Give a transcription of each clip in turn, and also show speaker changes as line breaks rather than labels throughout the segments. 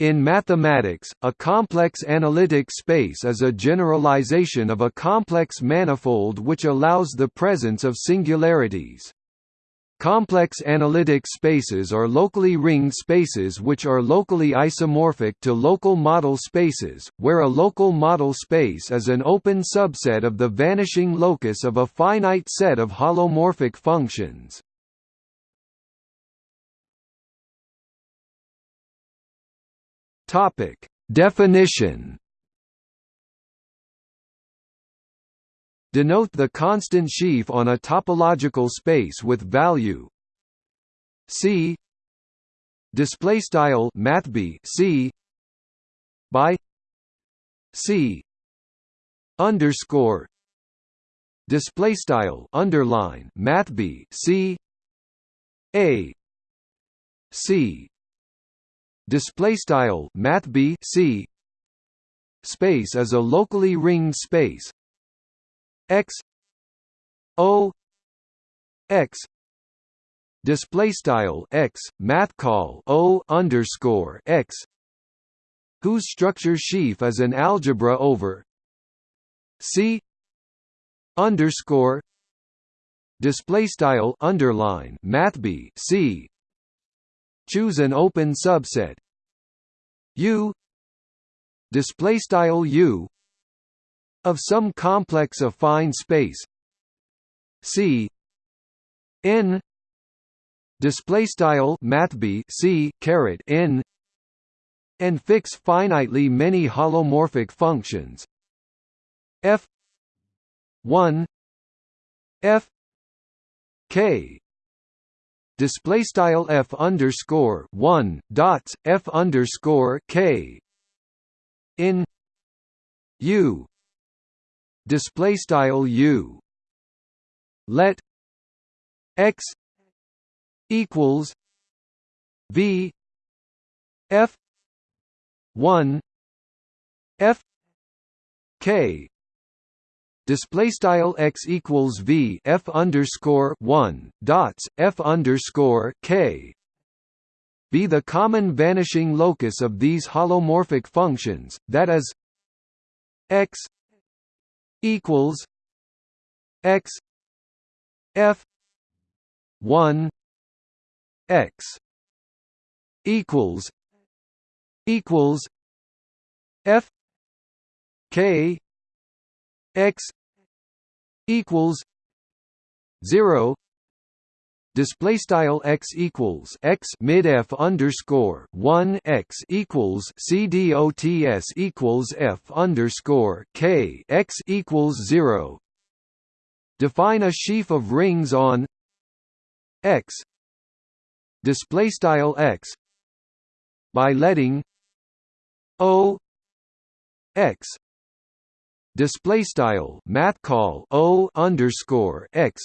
In mathematics, a complex analytic space is a generalization of a complex manifold which allows the presence of singularities. Complex analytic spaces are locally ringed spaces which are locally isomorphic to local model spaces, where a local model space is an open subset of the vanishing locus of a finite set of holomorphic functions. Topic: Definition. Denote the constant sheaf on a topological space with value C. Display style mathb C. By C. Underscore. Display style underline mathb C. A. C display style math b c. Space is a locally ringed space. X. O. X. Display style x math call o underscore x. Whose structure sheaf is an algebra over c. Underscore. Display style underline math b c. Choose an open subset U display style U of some complex affine space. C n display style mathb C caret n and fix finitely many holomorphic functions. F 1 f k display style f underscore one dots f underscore k. In u. Display style u. Let x equals v f one f k display style x equals v f underscore one dots f underscore k. Be the common vanishing locus of these holomorphic functions, that is x equals x f one x equals equals f k x equals 0 display style x equals x mid f underscore 1 x equals c dots equals f underscore k x equals 0 define a sheaf of rings on x. Display style x by letting o x display style math call o underscore x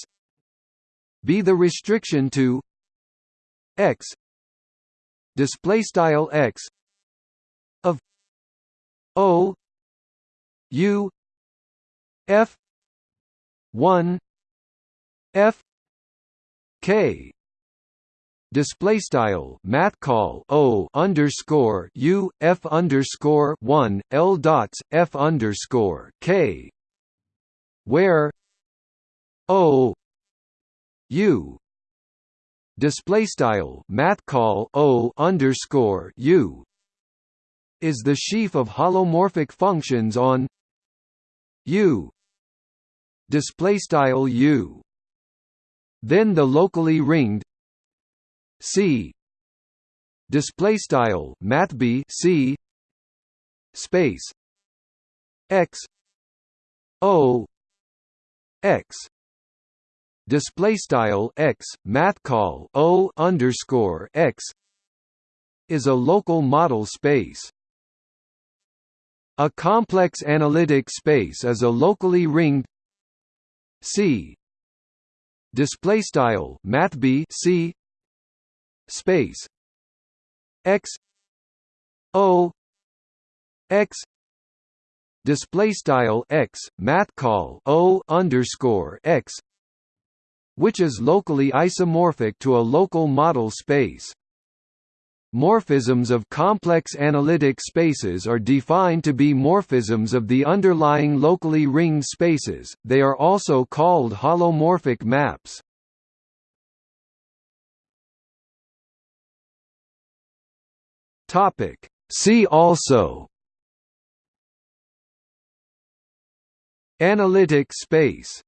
be the restriction to x display style x of o u f 1 f k display style math call o underscore u f underscore one l dots f underscore k. Where? O u. Display style math call o underscore u. Is the sheaf of holomorphic functions on? U. Display style u. Then the locally ringed C. Display style math B C. Space. X. O. X. Display style X math call O underscore X is a local model space. A complex analytic space is a locally ringed C. Display style math B C space. X o x display style x math call o underscore x which is locally isomorphic to a local model space. Morphisms of complex analytic spaces are defined to be morphisms of the underlying locally ringed spaces, they are also called holomorphic maps. See also. Analytic space